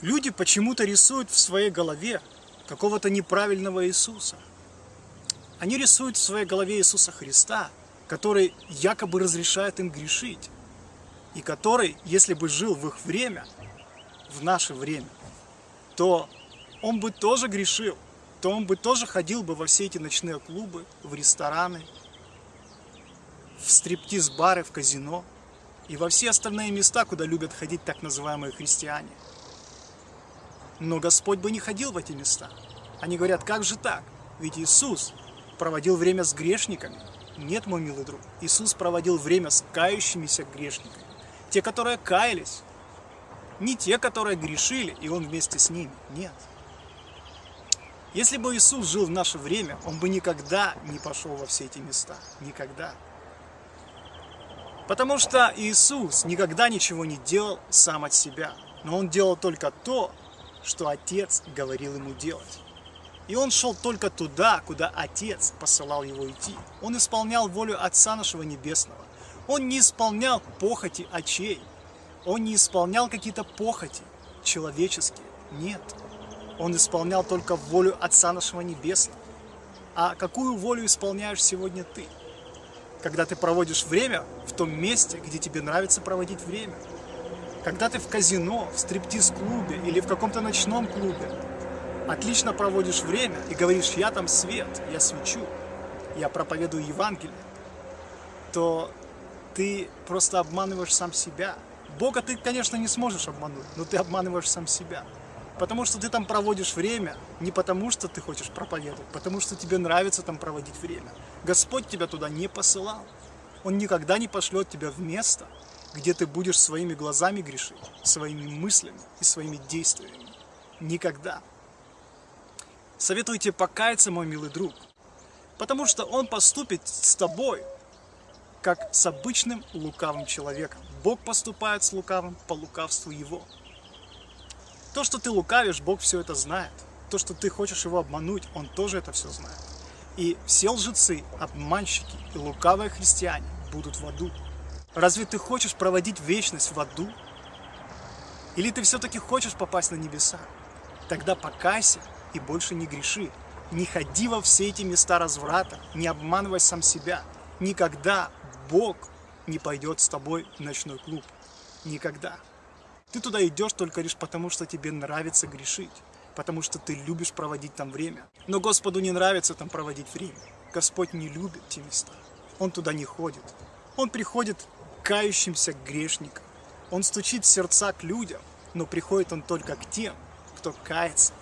Люди почему-то рисуют в своей голове какого-то неправильного Иисуса. Они рисуют в своей голове Иисуса Христа, который якобы разрешает им грешить, и который, если бы жил в их время, в наше время, то он бы тоже грешил, то он бы тоже ходил бы во все эти ночные клубы, в рестораны, в стриптиз-бары, в казино и во все остальные места, куда любят ходить так называемые христиане. Но Господь бы не ходил в эти места. Они говорят, как же так? Ведь Иисус проводил время с грешниками. Нет, мой милый друг, Иисус проводил время с кающимися грешниками. Те, которые каялись. Не те, которые грешили, и Он вместе с ними. Нет. Если бы Иисус жил в наше время, Он бы никогда не пошел во все эти места. Никогда. Потому что Иисус никогда ничего не делал сам от себя. Но Он делал только то, что Отец говорил ему делать. И он шел только туда, куда Отец посылал его идти. Он исполнял волю Отца нашего Небесного. Он не исполнял похоти очей. Он не исполнял какие-то похоти человеческие. Нет. Он исполнял только волю Отца нашего Небесного. А какую волю исполняешь сегодня ты? Когда ты проводишь время в том месте, где тебе нравится проводить время. Когда ты в казино, в стриптиз-клубе или в каком-то ночном клубе отлично проводишь время и говоришь, я там свет, я свечу, я проповедую Евангелие, то ты просто обманываешь сам себя. Бога ты, конечно, не сможешь обмануть, но ты обманываешь сам себя. Потому что ты там проводишь время не потому, что ты хочешь проповедовать, потому что тебе нравится там проводить время. Господь тебя туда не посылал. Он никогда не пошлет тебя в место, где ты будешь своими глазами грешить, своими мыслями и своими действиями. Никогда. Советую тебе покаяться, мой милый друг, потому что он поступит с тобой, как с обычным лукавым человеком. Бог поступает с лукавым по лукавству его. То, что ты лукавишь, Бог все это знает. То, что ты хочешь его обмануть, Он тоже это все знает. И все лжецы, обманщики и лукавые христиане будут в аду. Разве ты хочешь проводить вечность в аду? Или ты все-таки хочешь попасть на небеса? Тогда покайся и больше не греши. Не ходи во все эти места разврата, не обманывай сам себя. Никогда Бог не пойдет с тобой в ночной клуб. Никогда. Ты туда идешь только лишь потому, что тебе нравится грешить, потому что ты любишь проводить там время. Но Господу не нравится там проводить время. Господь не любит те места. Он туда не ходит. Он приходит кающимся грешникам. Он стучит сердца к людям, но приходит он только к тем, кто кается,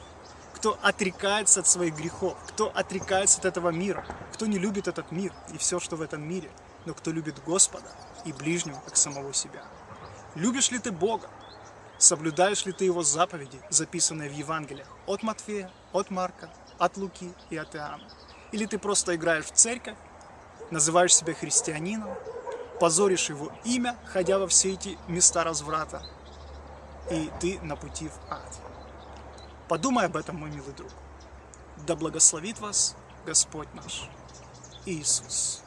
кто отрекается от своих грехов, кто отрекается от этого мира, кто не любит этот мир и все, что в этом мире, но кто любит Господа и ближнего, как самого себя. Любишь ли ты Бога? Соблюдаешь ли ты Его заповеди, записанные в Евангелиях от Матфея, от Марка, от Луки и от Иоанна? Или ты просто играешь в церковь, называешь себя христианином, позоришь его имя, ходя во все эти места разврата, и ты на пути в ад. Подумай об этом, мой милый друг. Да благословит вас Господь наш Иисус.